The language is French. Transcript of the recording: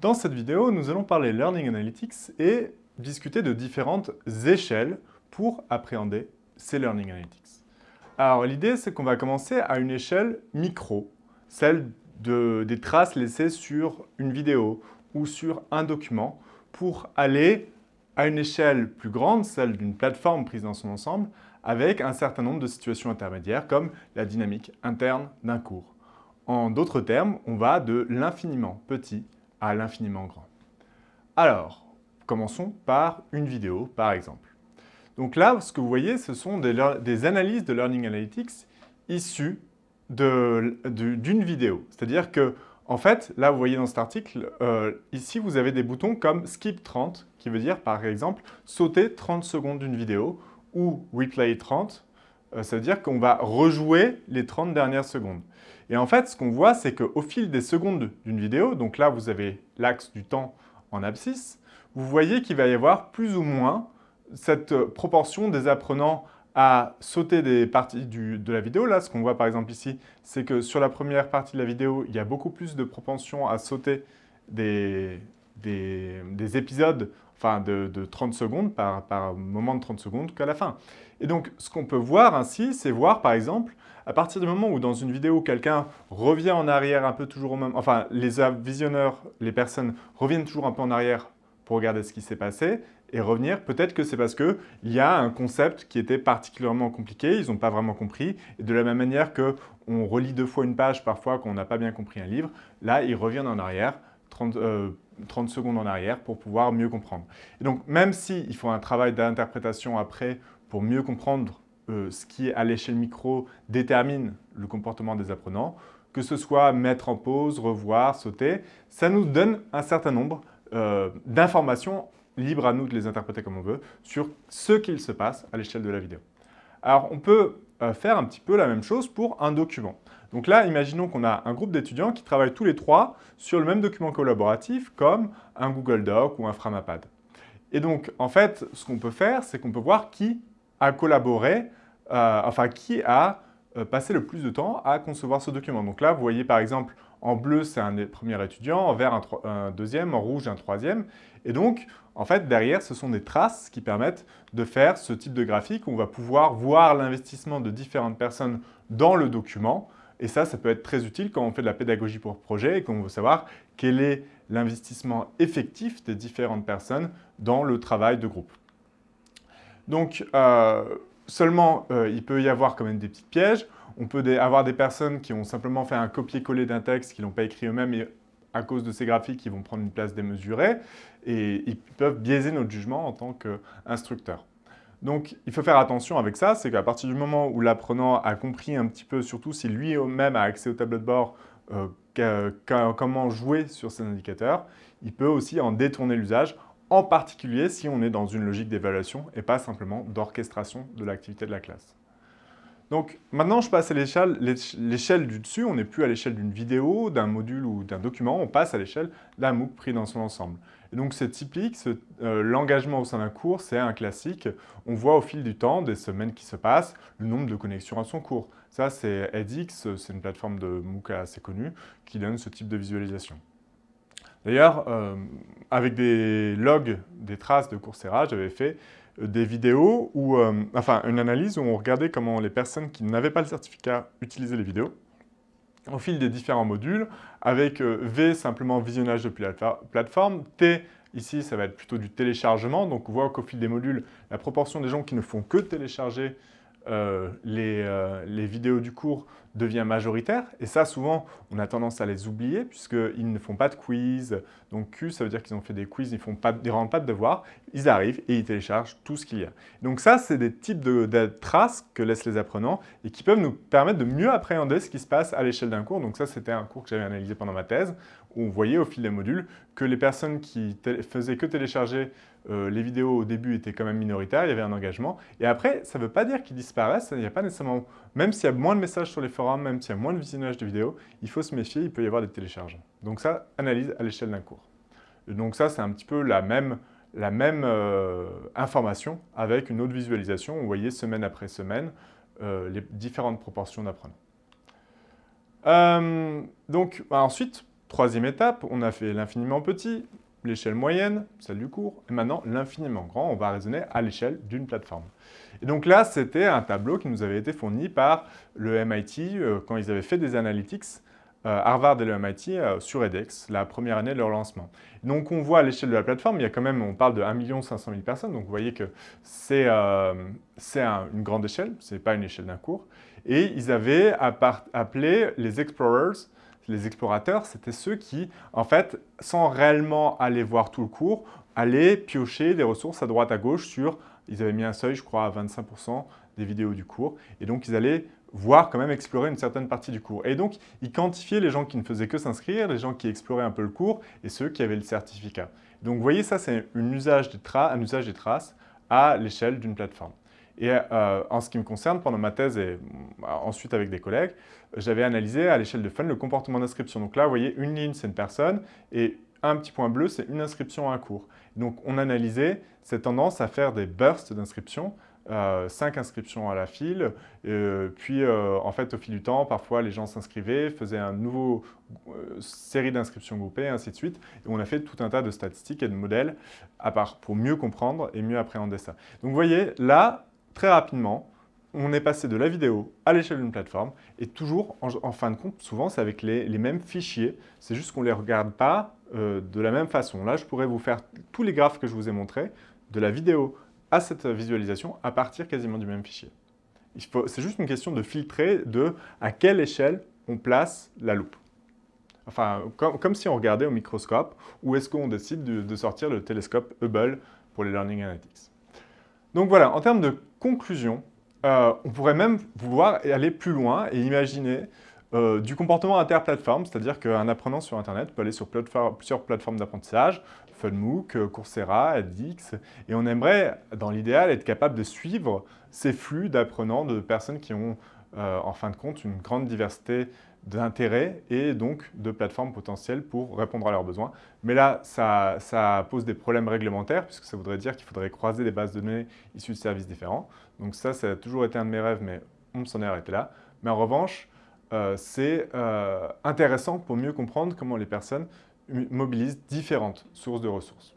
Dans cette vidéo, nous allons parler Learning Analytics et discuter de différentes échelles pour appréhender ces Learning Analytics. Alors l'idée, c'est qu'on va commencer à une échelle micro, celle de, des traces laissées sur une vidéo ou sur un document, pour aller à une échelle plus grande, celle d'une plateforme prise dans son ensemble, avec un certain nombre de situations intermédiaires comme la dynamique interne d'un cours. En d'autres termes, on va de l'infiniment petit à l'infiniment grand. Alors, commençons par une vidéo, par exemple. Donc là, ce que vous voyez, ce sont des, analyses de Learning Analytics issues d'une vidéo. C'est-à-dire que, en fait, là, vous voyez dans cet article, euh, ici, vous avez des boutons comme Skip 30, qui veut dire, par exemple, sauter 30 secondes d'une vidéo, ou Replay 30, euh, ça veut dire qu'on va rejouer les 30 dernières secondes. Et en fait, ce qu'on voit, c'est qu'au fil des secondes d'une vidéo, donc là, vous avez l'axe du temps en abscisse, vous voyez qu'il va y avoir plus ou moins cette proportion des apprenants à sauter des parties de la vidéo. Là, ce qu'on voit par exemple ici, c'est que sur la première partie de la vidéo, il y a beaucoup plus de propension à sauter des, des, épisodes enfin de, 30 secondes par, par moment de 30 secondes qu'à la fin. Et donc, ce qu'on peut voir ainsi, c'est voir par exemple à partir du moment où dans une vidéo, quelqu'un revient en arrière un peu toujours au même... Enfin, les visionneurs, les personnes reviennent toujours un peu en arrière pour regarder ce qui s'est passé et revenir, peut-être que c'est parce qu'il y a un concept qui était particulièrement compliqué, ils n'ont pas vraiment compris. Et de la même manière qu'on relit deux fois une page parfois qu'on n'a pas bien compris un livre, là, ils reviennent en arrière, 30, 30 euh, secondes en arrière pour pouvoir mieux comprendre. Et donc, même s'il faut un travail d'interprétation après pour mieux comprendre euh, ce qui, à l'échelle micro, détermine le comportement des apprenants, que ce soit mettre en pause, revoir, sauter, ça nous donne un certain nombre euh, d'informations, libres à nous de les interpréter comme on veut, sur ce qu'il se passe à l'échelle de la vidéo. Alors, on peut faire un petit peu la même chose pour un document. Donc là, imaginons qu'on a un groupe d'étudiants qui travaillent tous les trois sur le même document collaboratif comme un Google Doc ou un Framapad. Et donc, en fait, ce qu'on peut faire, c'est qu'on peut voir qui a collaboré euh, enfin qui a euh, passé le plus de temps à concevoir ce document. Donc là, vous voyez par exemple, en bleu, c'est un premier étudiant, en vert, un, deuxième, en rouge, un troisième. Et donc, en fait, derrière, ce sont des traces qui permettent de faire ce type de graphique où on va pouvoir voir l'investissement de différentes personnes dans le document. Et ça, ça peut être très utile quand on fait de la pédagogie pour projet et qu'on veut savoir quel est l'investissement effectif des différentes personnes dans le travail de groupe. Donc, euh, Seulement, euh, il peut y avoir quand même des petits pièges. On peut avoir des personnes qui ont simplement fait un copier-coller d'un texte qu'ils n'ont pas écrit eux-mêmes à cause de ces graphiques, ils vont prendre une place démesurée et ils peuvent biaiser notre jugement en tant qu'instructeur. Donc, il faut faire attention avec ça, c'est qu'à partir du moment où l'apprenant a compris un petit peu, surtout si lui-même a accès au tableau de bord, euh, comment jouer sur ces indicateurs, il peut aussi en détourner l'usage en particulier si on est dans une logique d'évaluation et pas simplement d'orchestration de l'activité de la classe. Donc maintenant, je passe à l'échelle du dessus. On n'est plus à l'échelle d'une vidéo, d'un module ou d'un document. On passe à l'échelle d'un MOOC pris dans son ensemble. Et donc c'est typique, euh, l'engagement au sein d'un cours, c'est un classique. On voit au fil du temps, des semaines qui se passent, le nombre de connexions à son cours. Ça, c'est edX, c'est une plateforme de MOOC assez connue qui donne ce type de visualisation. D'ailleurs, euh, avec des logs, des traces de Coursera, j'avais fait des vidéos, où, euh, enfin une analyse où on regardait comment les personnes qui n'avaient pas le certificat utilisaient les vidéos au fil des différents modules, avec V, simplement visionnage depuis la plateforme, T, ici, ça va être plutôt du téléchargement, donc on voit qu'au fil des modules, la proportion des gens qui ne font que télécharger euh, euh, les, vidéos du cours devient majoritaire. Et ça, souvent, on a tendance à les oublier puisqu'ils ne font pas de quiz. Donc Q, ça veut dire qu'ils ont fait des quiz, ils ne rendent pas de devoirs. Ils arrivent et ils téléchargent tout ce qu'il y a. Donc ça, c'est des types de, traces que laissent les apprenants et qui peuvent nous permettre de mieux appréhender ce qui se passe à l'échelle d'un cours. Donc ça, c'était un cours que j'avais analysé pendant ma thèse où on voyait au fil des modules que les personnes qui faisaient que télécharger euh, les vidéos au début étaient quand même minoritaires, il y avait un engagement. Et après, ça ne veut pas dire qu'ils disparaissent, il n'y a pas nécessairement... Même s'il y a moins de messages sur les forums, même s'il y a moins de visionnage de vidéos, il faut se méfier, il peut y avoir des téléchargements. Donc ça, analyse à l'échelle d'un cours. donc ça, c'est un petit peu la même, euh, information avec une autre visualisation. Vous voyez semaine après semaine euh, les différentes proportions d'apprenants. donc bah, ensuite, Troisième étape, on a fait l'infiniment petit, l'échelle moyenne, celle du cours, et maintenant l'infiniment grand, on va raisonner à l'échelle d'une plateforme. Et donc là, c'était un tableau qui nous avait été fourni par le MIT euh, quand ils avaient fait des analytics, euh, Harvard et le MIT, euh, sur edX, la première année de leur lancement. Donc on voit à l'échelle de la plateforme, il y a quand même, on parle de 1 500 000 personnes, donc vous voyez que c'est une grande échelle, ce n'est pas une échelle d'un cours. Et ils avaient appelé les explorers, les explorateurs, c'était ceux qui, en fait, sans réellement aller voir tout le cours, allaient piocher des ressources à droite à gauche sur, ils avaient mis un seuil, je crois, à 25% des vidéos du cours. Et donc, ils allaient voir quand même explorer une certaine partie du cours. Et donc, ils quantifiaient les gens qui ne faisaient que s'inscrire, les gens qui exploraient un peu le cours et ceux qui avaient le certificat. Donc, vous voyez, ça, c'est un usage des traces à l'échelle d'une plateforme. Et euh, en ce qui me concerne, pendant ma thèse et bah, ensuite avec des collègues, j'avais analysé à l'échelle de Fun le comportement d'inscription. Donc là, vous voyez, une ligne, c'est une personne, et un petit point bleu, c'est une inscription à un cours. Donc on analysait cette tendance à faire des bursts d'inscription, euh, cinq inscriptions à la file, euh, puis en fait au fil du temps, parfois les gens s'inscrivaient, faisaient une nouveau série d'inscriptions groupées, et ainsi de suite. Et on a fait tout un tas de statistiques et de modèles à part pour mieux comprendre et mieux appréhender ça. Donc vous voyez, là, très rapidement, on est passé de la vidéo à l'échelle d'une plateforme et toujours, en, fin de compte, souvent c'est avec les, mêmes fichiers, c'est juste qu'on ne les regarde pas euh, de la même façon. Là, je pourrais vous faire tous les graphes que je vous ai montrés, de la vidéo à cette visualisation, à partir quasiment du même fichier. C'est juste une question de filtrer de à quelle échelle on place la loupe. Enfin, comme, si on regardait au microscope, ou est-ce qu'on décide de, de sortir le télescope Hubble pour les Learning Analytics. Donc voilà, en termes de conclusion, euh, on pourrait même vouloir aller plus loin et imaginer euh, du comportement interplateforme, c'est-à-dire qu'un apprenant sur Internet peut aller sur plusieurs plateformes d'apprentissage, FunMOOC, Coursera, edX, et on aimerait, dans l'idéal, être capable de suivre ces flux d'apprenants, de personnes qui ont, euh, en fin de compte, une grande diversité d'intérêts et donc de plateformes potentielles pour répondre à leurs besoins. Mais là, ça, ça pose des problèmes réglementaires puisque ça voudrait dire qu'il faudrait croiser des bases de données issues de services différents. Donc ça, ça a toujours été un de mes rêves, mais on s'en est arrêté là. Mais en revanche, euh, c'est euh, intéressant pour mieux comprendre comment les personnes mobilisent différentes sources de ressources.